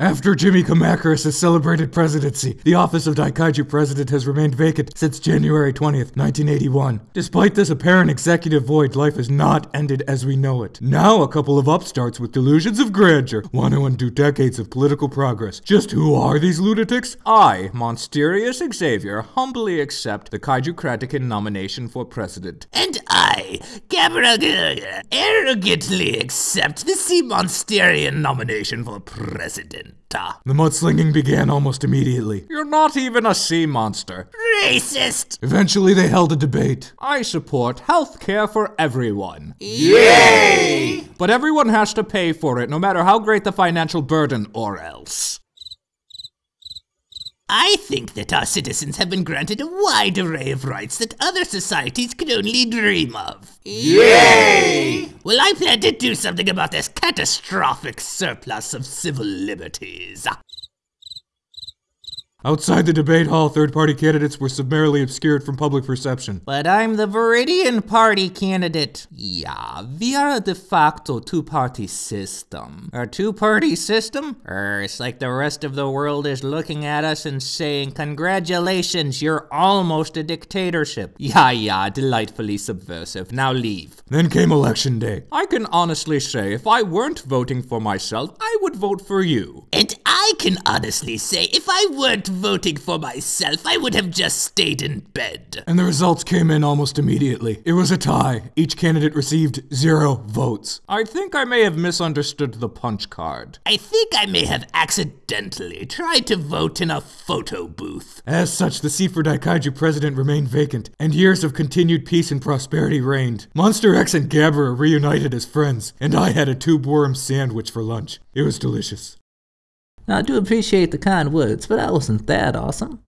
After Jimmy Kamacuras' celebrated presidency, the office of Daikaiju president has remained vacant since January 20th, 1981. Despite this apparent executive void, life has not ended as we know it. Now, a couple of upstarts with delusions of grandeur want to undo decades of political progress. Just who are these lunatics? I, Monsterius Xavier, humbly accept the Kaiju Kratikin nomination for president. And I, Gabara, uh, arrogantly accept the Sea Monsterian nomination for president. The mudslinging began almost immediately. You're not even a sea monster. Racist! Eventually, they held a debate. I support health care for everyone. Yay! But everyone has to pay for it, no matter how great the financial burden, or else. I think that our citizens have been granted a wide array of rights that other societies could only dream of. Yay! Well, I plan to do something about this catastrophic surplus of civil liberties. Outside the debate hall, third party candidates were summarily obscured from public perception. But I'm the Viridian Party candidate. Yeah, we are a de facto two party system. A two party system? Er, it's like the rest of the world is looking at us and saying, Congratulations, you're almost a dictatorship. Yeah, yeah, delightfully subversive. Now leave. Then came election day. I can honestly say, if I weren't voting for myself, I would vote for you. And I can honestly say, if I weren't voting for myself, I would have just stayed in bed. And the results came in almost immediately. It was a tie. Each candidate received zero votes. I think I may have misunderstood the punch card. I think I may have accidentally tried to vote in a photo booth. As such, the seat for Daikaiju president remained vacant, and years of continued peace and prosperity reigned. Monster X and Gabara reunited as friends, and I had a tube worm sandwich for lunch. It was delicious. Now, I do appreciate the kind words, but that wasn't that awesome.